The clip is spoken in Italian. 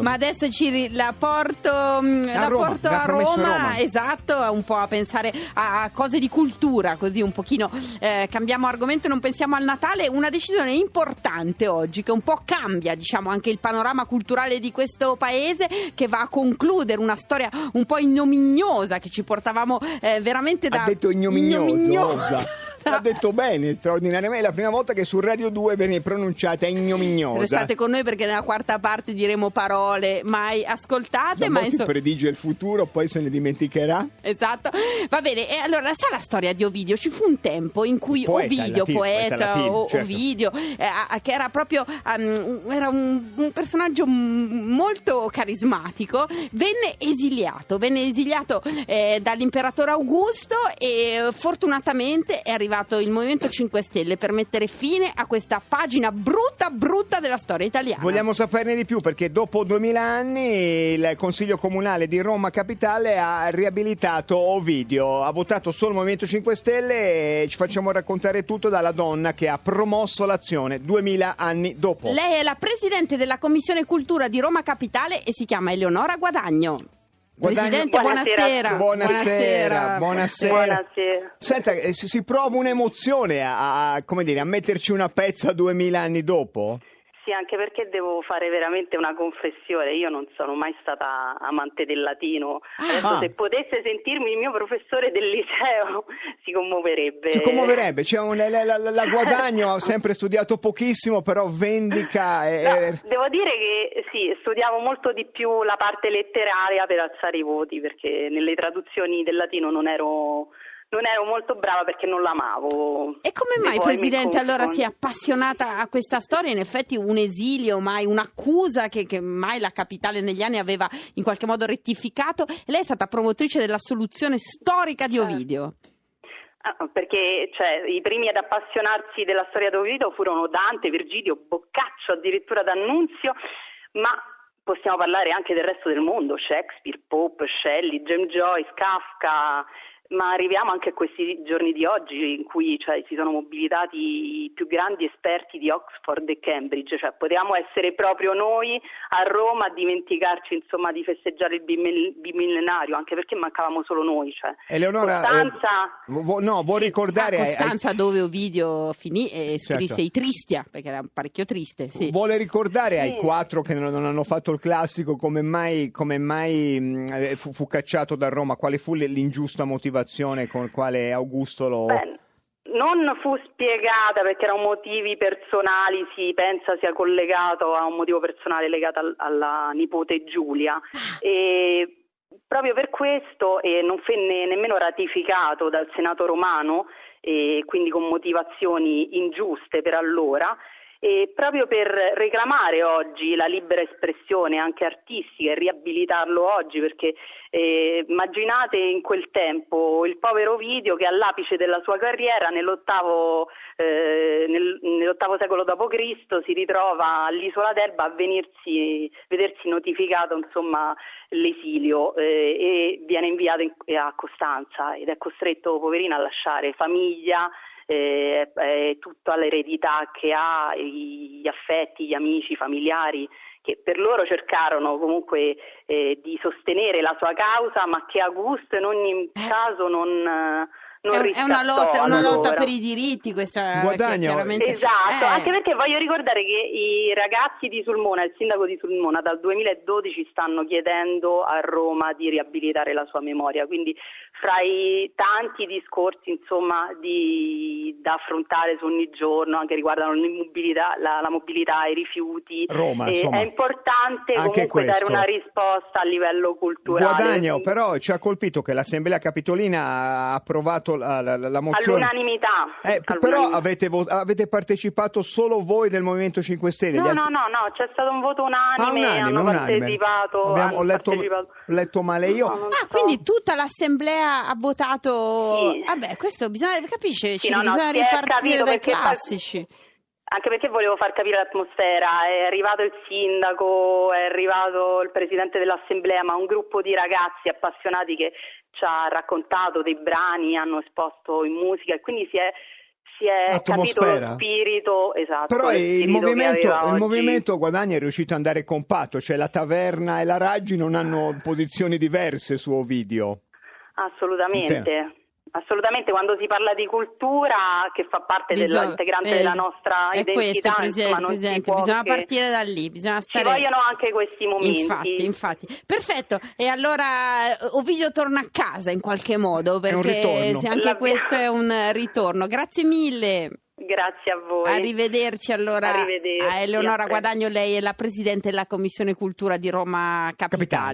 Ma adesso ci la porto a la Roma, porto a Roma, Roma. esatto, un po' a pensare a cose di cultura, così un pochino eh, cambiamo argomento non pensiamo al Natale, una decisione importante oggi che un po' cambia, diciamo, anche il panorama culturale di questo paese che va a concludere una storia un po' ignominiosa che ci portavamo eh, veramente da Ha detto ignominiosa. ignominiosa. Ha detto bene, straordinariamente. È la prima volta che su Radio 2 viene pronunciata ignominiosa. Restate con noi perché nella quarta parte diremo parole mai ascoltate, ma insomma predice il futuro, poi se ne dimenticherà. Esatto, va bene. E allora, sa la storia di Ovidio? Ci fu un tempo in cui Poeta, Ovidio, latino, poeta, latino, o- certo. Ovidio, eh, che era proprio um, era un, un personaggio molto carismatico, venne esiliato. Venne esiliato eh, dall'imperatore Augusto e fortunatamente è arrivato il Movimento 5 Stelle per mettere fine a questa pagina brutta, brutta della storia italiana. Vogliamo saperne di più perché dopo 2000 anni il Consiglio Comunale di Roma Capitale ha riabilitato Ovidio, ha votato solo il Movimento 5 Stelle e ci facciamo raccontare tutto dalla donna che ha promosso l'azione 2000 anni dopo. Lei è la presidente della Commissione Cultura di Roma Capitale e si chiama Eleonora Guadagno. Guadagno- Presidente, buonasera. Buonasera, buonasera. Buonasera. Senta, eh, si, prova un'emozione a, a- come dire, a metterci una pezza 2000 anni dopo? Sì, anche perché devo fare veramente una confessione. Io non sono mai stata amante del latino. Adesso, Ah. se potesse sentirmi il mio professore del liceo, si commuoverebbe. Ci commuoverebbe, c'è un- la, la- la- guadagno, ho sempre studiato pochissimo, però vendica. e- No, devo dire che sì, studiavo molto di più la parte letteraria per alzare i voti, perché nelle traduzioni del latino non ero, non ero molto brava perché non l'amavo. E come mai, Presidente, allora si è appassionata a questa storia? In effetti un esilio, mai un'accusa che, che mai la capitale negli anni aveva in qualche modo rettificato. Lei è stata promotrice della soluzione storica di Eh. Ovidio. Ah, perché cioè, i primi ad appassionarsi della storia d'Ovidio furono Dante, Virgilio, Boccaccio, addirittura D'Annunzio, ma possiamo parlare anche del resto del mondo, Shakespeare, Pope, Shelley, James Joyce, Kafka, ma arriviamo anche a questi giorni di oggi in cui cioè, si sono mobilitati i più grandi esperti di Oxford e Cambridge, cioè potevamo essere proprio noi a Roma a dimenticarci insomma, di festeggiare il bimil- bimillenario, anche perché mancavamo solo noi. Cioè. Eleonora, Costanza, eh, vo- no, vuoi ricordare a ai- ai- Costanza, dove Ovidio finì e scrisse Certo. i Tristia, perché era parecchio triste. Sì. Vuole ricordare ai Sì. quattro che non, hanno fatto il classico come mai, come mai eh, fu, fu cacciato da Roma? Quale fu l'ingiusta motivazione con quale Augusto lo... Beh, non fu spiegata perché erano motivi personali, si pensa sia collegato a un motivo personale legato al- alla nipote Giulia. E proprio per questo e non venne nemmeno ratificato dal Senato romano, e quindi con motivazioni ingiuste per allora. E proprio per reclamare oggi la libera espressione anche artistica e riabilitarlo oggi, perché eh, immaginate in quel tempo il povero Ovidio che all'apice della sua carriera nell'ottavo, eh, nel- nell'ottavo secolo d.C. si ritrova all'isola d'Elba a venirsi, vedersi notificato insomma, l'esilio eh, e viene inviato in- a Costanza ed è costretto poverino a lasciare famiglia, eh, eh, tutta l'eredità che ha, gli affetti, gli amici, i familiari che per loro cercarono comunque eh, di sostenere la sua causa, ma che Augusto in ogni caso non, eh, non È, un- è una lotta, è una lotta per i diritti, questa Guadagno. chiaramente- Esatto, Eh. anche perché voglio ricordare che i ragazzi di Sulmona, il sindaco di Sulmona, dal 2012 stanno chiedendo a Roma di riabilitare la sua memoria, quindi fra i tanti discorsi insomma, di- da affrontare su ogni giorno, anche riguardano l'immobilità, la, la mobilità, i rifiuti, Roma, eh, insomma. è importante Anche comunque dare questo. una risposta a livello culturale. Guadagno, però ci ha colpito che l'Assemblea Capitolina ha approvato la, la- la- la mozione. All'unanimità. Eh, p- però all'unanimità. avete, vo- avete partecipato solo voi del Movimento 5 Stelle? No, gli no, altri- no, no, c'è stato un voto unanime, Ah, unanime, hanno unanime. partecipato. Abbiamo- ho letto, partecipato. letto male io. No, Ah, so. quindi tutta l'assemblea ha votato. Sì. Vabbè, questo bisogna, capisce? Sì, ci no, no, bisogna ripartire capito dai classici. Anche perché volevo far capire l'atmosfera, è arrivato il sindaco, è arrivato il presidente dell'assemblea, ma un gruppo di ragazzi appassionati che ci ha raccontato dei brani, hanno esposto in musica e quindi si è si è capito lo spirito, esatto. Però il spirito che movimento, il movimento Guadagni è riuscito ad andare compatto, cioè la taverna e la Raggi non hanno posizioni diverse su Ovidio. Assolutamente. Assolutamente, quando si parla di cultura che fa parte Bisogna- dell'integrante eh, della nostra è identità, questo, insomma, Presidente, non si Presidente, bisogna che- partire da lì, bisogna Ci stare... vogliono anche questi momenti. Infatti, infatti. Perfetto. E allora eh, Ovidio torna a casa in qualche modo, perché anche La- questo è un ritorno. Grazie mille. Grazie a voi. Arrivederci allora Arrivederci, a Eleonora a. Guadagno, lei è la Presidente della Commissione Cultura di Roma Capitale. Capitale.